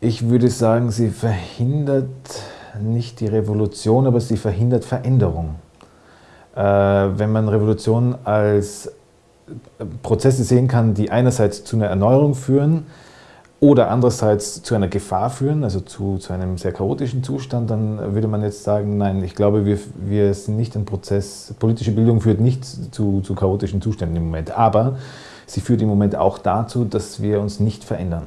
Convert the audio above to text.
Ich würde sagen, sie verhindert nicht die Revolution, aber sie verhindert Veränderung. Äh, wenn man Revolution als äh, Prozesse sehen kann, die einerseits zu einer Erneuerung führen oder andererseits zu einer Gefahr führen, also zu, zu einem sehr chaotischen Zustand, dann würde man jetzt sagen, nein, ich glaube, wir, wir sind nicht ein Prozess, politische Bildung führt nicht zu, zu chaotischen Zuständen im Moment, aber sie führt im Moment auch dazu, dass wir uns nicht verändern.